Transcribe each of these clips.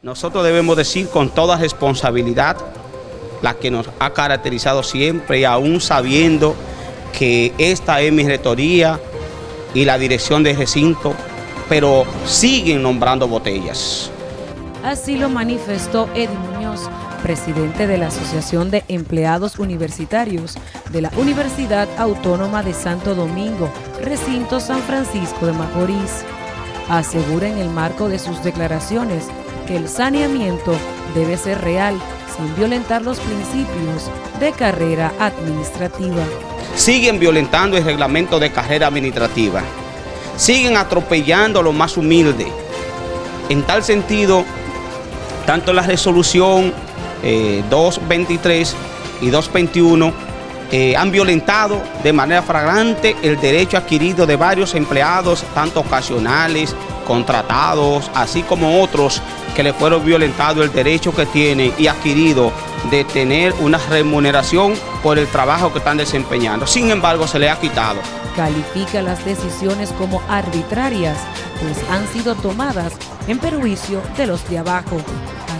Nosotros debemos decir con toda responsabilidad la que nos ha caracterizado siempre y aún sabiendo que esta es mi rectoría y la dirección de recinto, pero siguen nombrando botellas. Así lo manifestó Eddie Muñoz, presidente de la Asociación de Empleados Universitarios de la Universidad Autónoma de Santo Domingo, recinto San Francisco de Macorís. Asegura en el marco de sus declaraciones que el saneamiento debe ser real sin violentar los principios de carrera administrativa. Siguen violentando el reglamento de carrera administrativa. Siguen atropellando a los más humildes. En tal sentido, tanto la resolución 223 eh, y 221 eh, han violentado de manera flagrante el derecho adquirido de varios empleados, tanto ocasionales, contratados, así como otros que le fueron violentado el derecho que tienen y adquirido de tener una remuneración por el trabajo que están desempeñando. Sin embargo, se le ha quitado. Califica las decisiones como arbitrarias, pues han sido tomadas en perjuicio de los de abajo.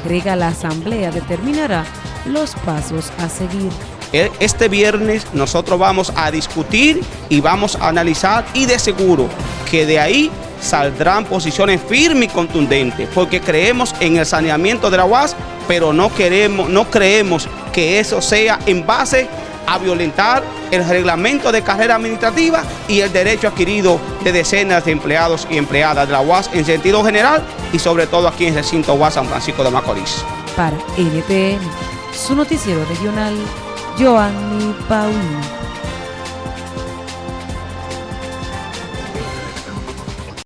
Agrega la Asamblea determinará los pasos a seguir. E, este viernes nosotros vamos a discutir y vamos a analizar y de seguro que de ahí saldrán posiciones firmes y contundentes, porque creemos en el saneamiento de la UAS, pero no, queremos, no creemos que eso sea en base a violentar el reglamento de carrera administrativa y el derecho adquirido de decenas de empleados y empleadas de la UAS en sentido general y sobre todo aquí en el recinto UAS San Francisco de Macorís. Para NTN, su noticiero regional, Joanny Paulino.